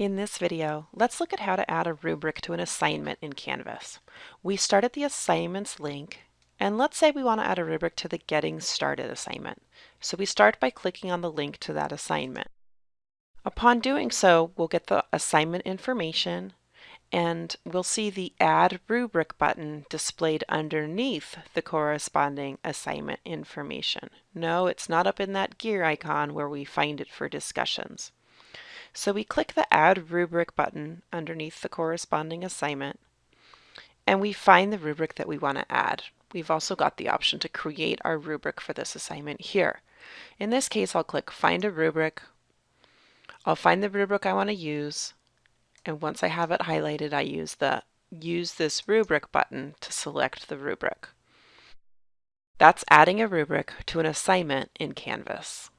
In this video, let's look at how to add a rubric to an assignment in Canvas. We start at the Assignments link, and let's say we want to add a rubric to the Getting Started assignment. So we start by clicking on the link to that assignment. Upon doing so, we'll get the assignment information, and we'll see the Add Rubric button displayed underneath the corresponding assignment information. No, it's not up in that gear icon where we find it for discussions. So we click the Add Rubric button underneath the corresponding assignment, and we find the rubric that we want to add. We've also got the option to create our rubric for this assignment here. In this case, I'll click Find a Rubric. I'll find the rubric I want to use, and once I have it highlighted, I use the Use this rubric button to select the rubric. That's adding a rubric to an assignment in Canvas.